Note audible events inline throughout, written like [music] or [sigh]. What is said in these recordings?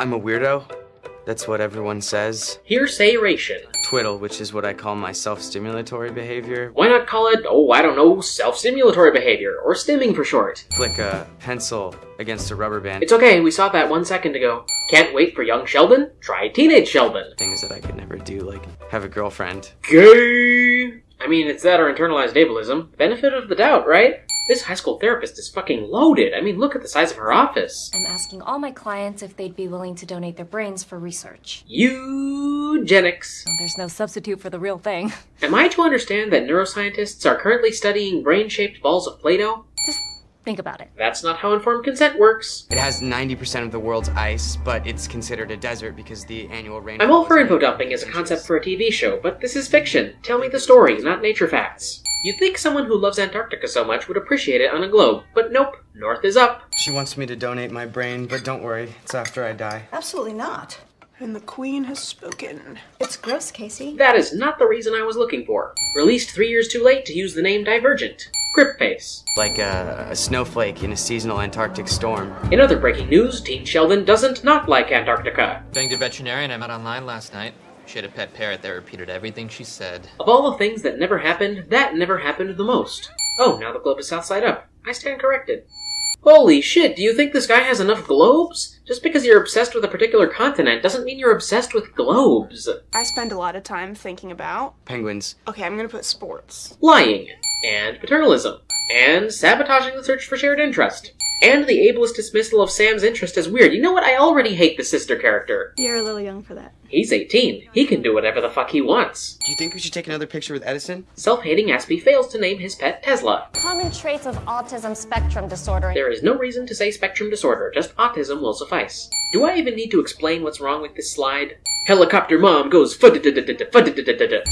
I'm a weirdo. That's what everyone says. Hearsayration. Twiddle, which is what I call my self-stimulatory behavior. Why not call it, oh, I don't know, self-stimulatory behavior, or stimming for short? Flick a pencil against a rubber band. It's okay, we saw that one second ago. Can't wait for young Sheldon? Try teenage Sheldon. Things that I could never do, like have a girlfriend. Gay! I mean, it's that or internalized ableism. Benefit of the doubt, right? This high school therapist is fucking loaded. I mean, look at the size of her office. I'm asking all my clients if they'd be willing to donate their brains for research. Eugenics. There's no substitute for the real thing. [laughs] Am I to understand that neuroscientists are currently studying brain shaped balls of Play Doh? Just think about it. That's not how informed consent works. It has 90% of the world's ice, but it's considered a desert because the annual rain. I'm all for info dumping as a concept for a TV show, but this is fiction. Tell me the story, not nature facts. You'd think someone who loves Antarctica so much would appreciate it on a globe, but nope, north is up. She wants me to donate my brain, but don't worry, it's after I die. Absolutely not. And the queen has spoken. It's gross, Casey. That is not the reason I was looking for. Released three years too late to use the name Divergent. Grip Face. Like a, a snowflake in a seasonal Antarctic storm. In other breaking news, Teen Sheldon doesn't not like Antarctica. Banged a veterinarian I met online last night. She had a pet parrot that repeated everything she said. Of all the things that never happened, that never happened the most. Oh, now the globe is south side up. I stand corrected. Holy shit, do you think this guy has enough globes? Just because you're obsessed with a particular continent doesn't mean you're obsessed with globes. I spend a lot of time thinking about. Penguins. Okay, I'm gonna put sports. Lying. And paternalism. And sabotaging the search for shared interest. And the ableist dismissal of Sam's interest as weird. You know what? I already hate the sister character. You're a little young for that. He's 18. He can do whatever the fuck he wants. Do you think we should take another picture with Edison? Self hating Aspie fails to name his pet Tesla. Common traits of autism spectrum disorder. There is no reason to say spectrum disorder, just autism will suffice. Do I even need to explain what's wrong with this slide? Helicopter mom goes I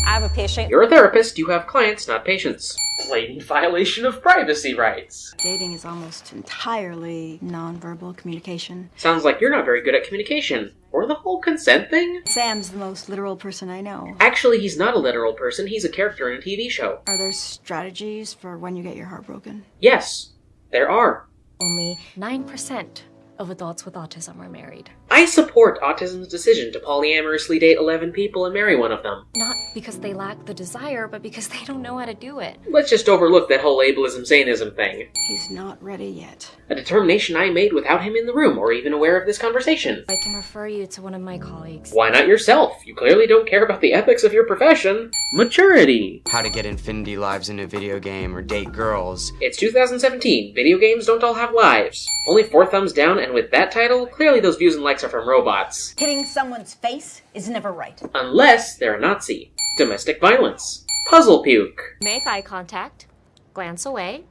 have a patient. You're a therapist, you have clients, not patients. Blatant violation of privacy rights. Dating is almost entirely nonverbal communication. Sounds like you're not very good at communication. Or the whole consent thing? Sam's the most literal person I know. Actually, he's not a literal person, he's a character in a TV show. Are there strategies for when you get your heart broken? Yes, there are. Only 9% of adults with autism are married. I support autism's decision to polyamorously date 11 people and marry one of them. Not because they lack the desire, but because they don't know how to do it. Let's just overlook that whole ableism sanism thing. He's not ready yet. A determination I made without him in the room or even aware of this conversation. I can refer you to one of my colleagues. Why not yourself? You clearly don't care about the ethics of your profession. Maturity. How to get infinity lives in a video game or date girls. It's 2017. Video games don't all have lives. Only four thumbs down, and with that title, clearly those views and likes are from robots. Hitting someone's face is never right. Unless they're a Nazi. Domestic violence. Puzzle puke. Make eye contact, glance away,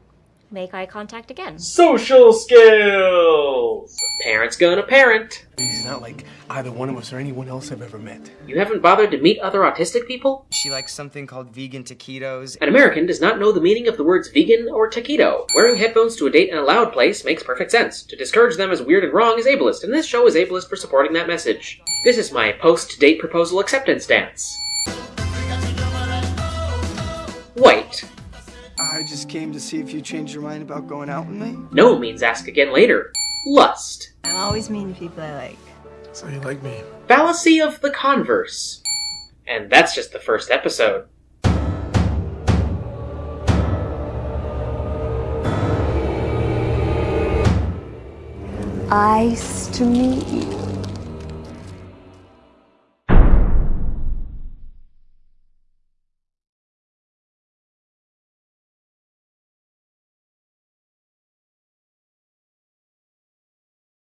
make eye contact again. Social skills. Parents gonna parent. He's not like either one of us or anyone else I've ever met. You haven't bothered to meet other autistic people? She likes something called vegan taquitos. An American does not know the meaning of the words vegan or taquito. Wearing headphones to a date in a loud place makes perfect sense. To discourage them as weird and wrong is ableist, and this show is ableist for supporting that message. This is my post-date proposal acceptance dance. White. I just came to see if you changed your mind about going out with me. No means ask again later. Lust. I'm always mean to people I like. So you like me? Fallacy of the converse. And that's just the first episode. Ice to meet you.